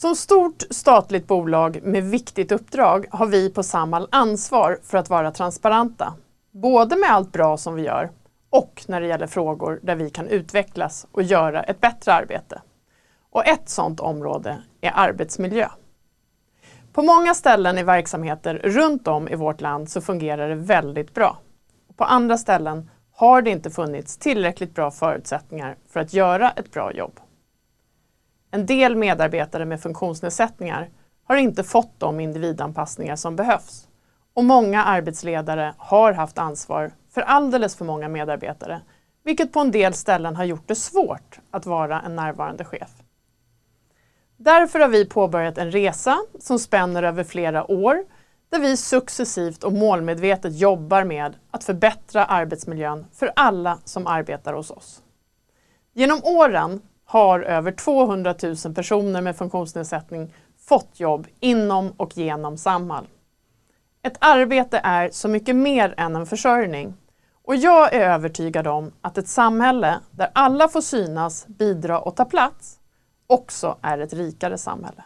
Som stort statligt bolag med viktigt uppdrag har vi på Samhall ansvar för att vara transparenta. Både med allt bra som vi gör och när det gäller frågor där vi kan utvecklas och göra ett bättre arbete. Och ett sådant område är arbetsmiljö. På många ställen i verksamheter runt om i vårt land så fungerar det väldigt bra. På andra ställen har det inte funnits tillräckligt bra förutsättningar för att göra ett bra jobb. En del medarbetare med funktionsnedsättningar har inte fått de individanpassningar som behövs. Och många arbetsledare har haft ansvar för alldeles för många medarbetare, vilket på en del ställen har gjort det svårt att vara en närvarande chef. Därför har vi påbörjat en resa som spänner över flera år där vi successivt och målmedvetet jobbar med att förbättra arbetsmiljön för alla som arbetar hos oss. Genom åren har över 200 000 personer med funktionsnedsättning fått jobb inom och genom Samhall. Ett arbete är så mycket mer än en försörjning och jag är övertygad om att ett samhälle där alla får synas, bidra och ta plats också är ett rikare samhälle.